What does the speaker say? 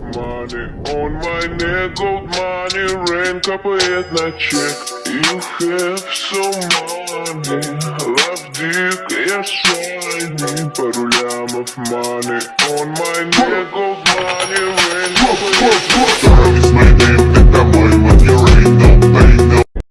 money On my neck gold money Rain капает на чек. You have some money Love dick, я shiny Пару лямов money On my neck gold